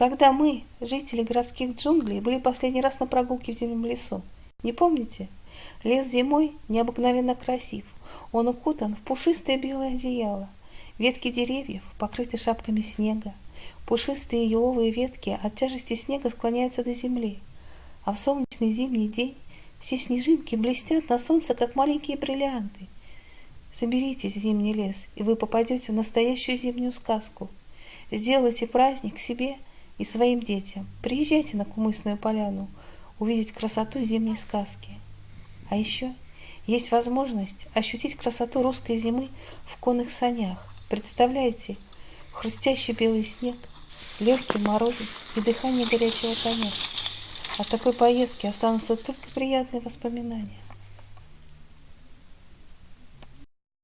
Когда мы, жители городских джунглей, были последний раз на прогулке в зимнем лесу? Не помните? Лес зимой необыкновенно красив. Он укутан в пушистое белое одеяло. Ветки деревьев покрыты шапками снега. Пушистые еловые ветки от тяжести снега склоняются до земли. А в солнечный зимний день все снежинки блестят на солнце, как маленькие бриллианты. Соберитесь в зимний лес, и вы попадете в настоящую зимнюю сказку. Сделайте праздник себе и своим детям. Приезжайте на Кумысную поляну, увидеть красоту зимней сказки. А еще есть возможность ощутить красоту русской зимы в конных санях. Представляете, хрустящий белый снег, легкий морозец и дыхание горячего коня. От такой поездки останутся только приятные воспоминания.